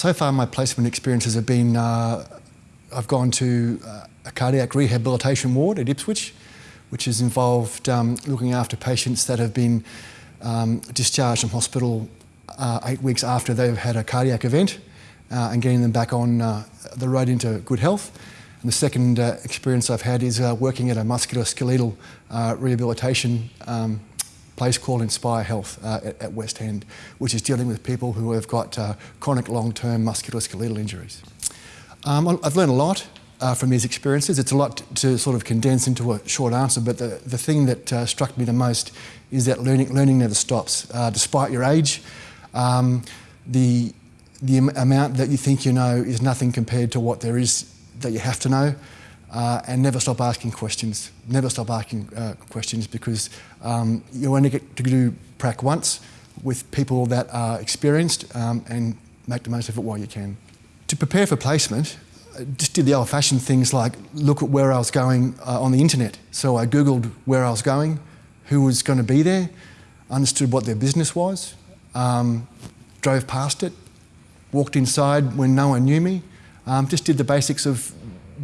So far my placement experiences have been, uh, I've gone to uh, a cardiac rehabilitation ward at Ipswich, which has involved um, looking after patients that have been um, discharged from hospital uh, eight weeks after they've had a cardiac event uh, and getting them back on uh, the road into good health. And the second uh, experience I've had is uh, working at a musculoskeletal rehabilitation um, place called Inspire Health uh, at, at, West End, which is dealing with people who have got uh, chronic long-term musculoskeletal injuries. Um, I've learned a lot uh, from these experiences. It's a lot to sort of condense into a short answer, but the, the thing that uh, struck me the most is that learning, learning never stops. Uh, despite your age, um, the, the amount that you think you know is nothing compared to what there is that you have to know. Uh, and never stop asking questions. Never stop asking uh, questions because um, you only get to do prac once with people that are experienced um, and make the most of it while you can. To prepare for placement, I just did the old-fashioned things like look at where I was going uh, on the internet. So I googled where I was going, who was going to be there, understood what their business was, um, drove past it, walked inside when no one knew me, um, just did the basics of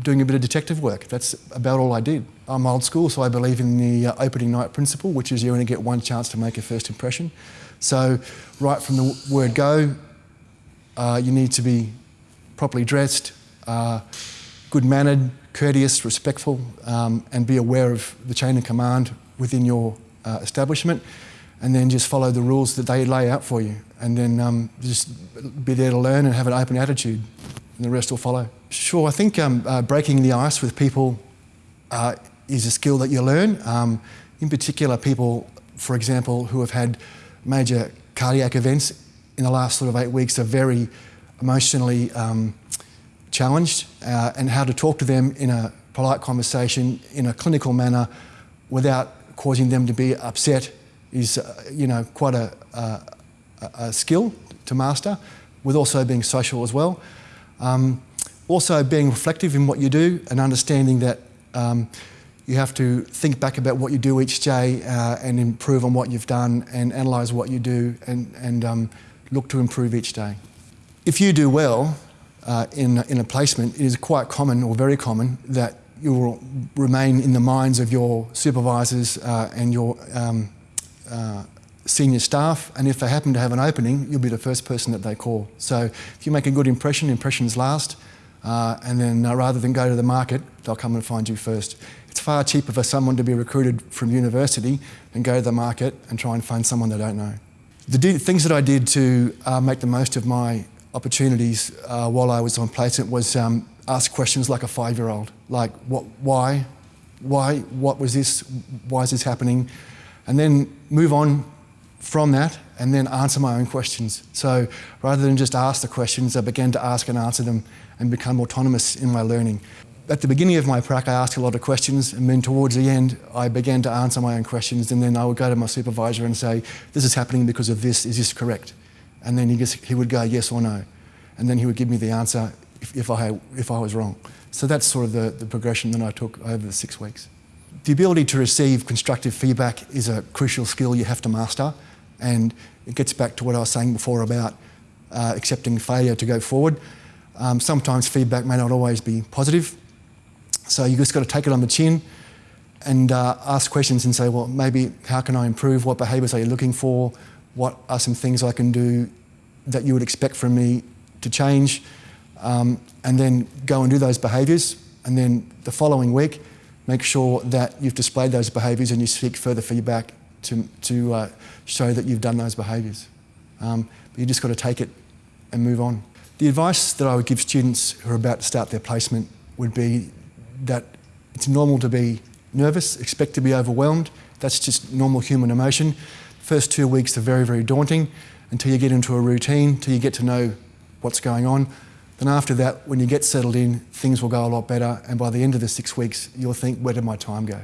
doing a bit of detective work. That's about all I did. I'm old school, so I believe in the uh, opening night principle, which is you only get one chance to make a first impression. So right from the word go, uh, you need to be properly dressed, uh, good-mannered, courteous, respectful, um, and be aware of the chain of command within your uh, establishment, and then just follow the rules that they lay out for you, and then um, just be there to learn and have an open attitude and the rest will follow. Sure, I think um, uh, breaking the ice with people uh, is a skill that you learn. Um, in particular, people, for example, who have had major cardiac events in the last sort of eight weeks are very emotionally um, challenged uh, and how to talk to them in a polite conversation, in a clinical manner, without causing them to be upset is, uh, you know, quite a, a, a skill to master, with also being social as well. Um, also being reflective in what you do and understanding that um, you have to think back about what you do each day uh, and improve on what you've done and analyse what you do and, and um, look to improve each day. If you do well uh, in, in a placement, it is quite common or very common that you will remain in the minds of your supervisors uh, and your um, uh, senior staff, and if they happen to have an opening, you'll be the first person that they call. So if you make a good impression, impressions last, uh, and then uh, rather than go to the market, they'll come and find you first. It's far cheaper for someone to be recruited from university than go to the market and try and find someone they don't know. The things that I did to uh, make the most of my opportunities uh, while I was on placement was um, ask questions like a five-year-old, like what, why, why, what was this, why is this happening, and then move on from that and then answer my own questions. So rather than just ask the questions, I began to ask and answer them and become autonomous in my learning. At the beginning of my prac, I asked a lot of questions, and then towards the end, I began to answer my own questions, and then I would go to my supervisor and say, this is happening because of this, is this correct? And then he, just, he would go yes or no. And then he would give me the answer if, if, I, if I was wrong. So that's sort of the, the progression that I took over the six weeks. The ability to receive constructive feedback is a crucial skill you have to master. And it gets back to what I was saying before about uh, accepting failure to go forward. Um, sometimes feedback may not always be positive. So you just got to take it on the chin and uh, ask questions and say, well, maybe how can I improve? What behaviours are you looking for? What are some things I can do that you would expect from me to change? Um, and then go and do those behaviours. And then the following week, make sure that you've displayed those behaviours and you seek further feedback to, to uh, show that you've done those behaviours. Um, but you just got to take it and move on. The advice that I would give students who are about to start their placement would be that it's normal to be nervous, expect to be overwhelmed. That's just normal human emotion. First two weeks are very, very daunting until you get into a routine, until you get to know what's going on. Then after that, when you get settled in, things will go a lot better. And by the end of the six weeks, you'll think, where did my time go?